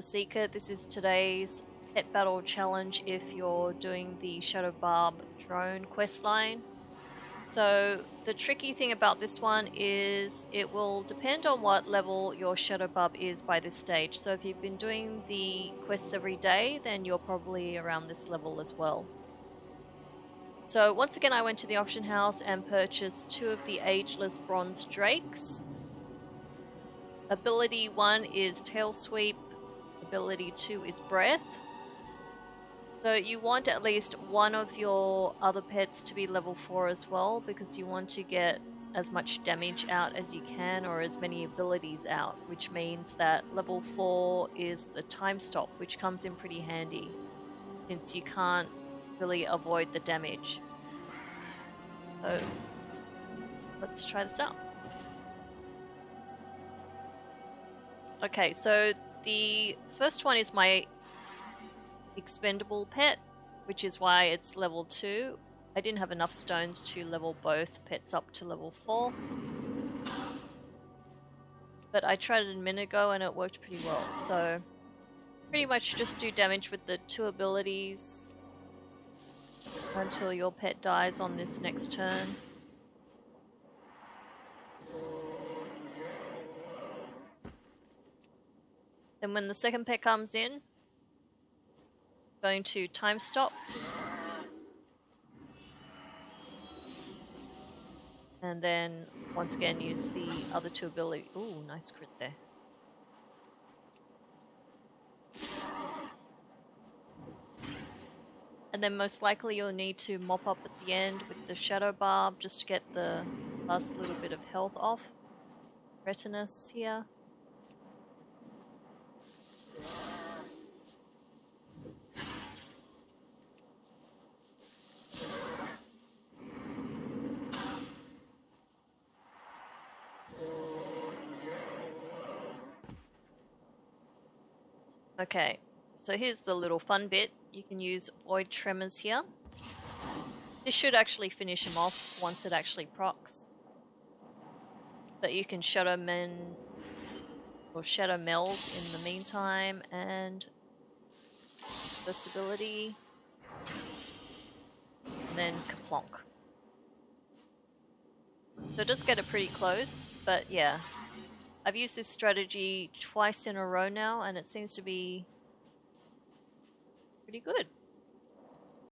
the Seeker. This is today's pet battle challenge if you're doing the Shadowbarb drone quest line. So the tricky thing about this one is it will depend on what level your Shadowbarb is by this stage. So if you've been doing the quests every day, then you're probably around this level as well. So once again I went to the auction house and purchased two of the Ageless Bronze Drakes. Ability 1 is Tail Sweep, ability 2 is Breath. So you want at least one of your other pets to be level 4 as well because you want to get as much damage out as you can or as many abilities out, which means that level 4 is the time stop, which comes in pretty handy since you can't really avoid the damage. So let's try this out. Okay, so the first one is my expendable pet, which is why it's level 2. I didn't have enough stones to level both pets up to level 4. But I tried it a minute ago and it worked pretty well, so pretty much just do damage with the two abilities until your pet dies on this next turn. Then when the second pet comes in, going to time stop. And then once again use the other two ability. Ooh, nice crit there. And then most likely you'll need to mop up at the end with the Shadowbarb just to get the last little bit of health off. Retinus here. Okay, so here's the little fun bit. You can use Void Tremors here. This should actually finish him off once it actually procs. But you can Shadow Men or Shadowmeld in the meantime and first ability and then Kaplonk. So it does get it pretty close, but yeah, I've used this strategy twice in a row now, and it seems to be pretty good.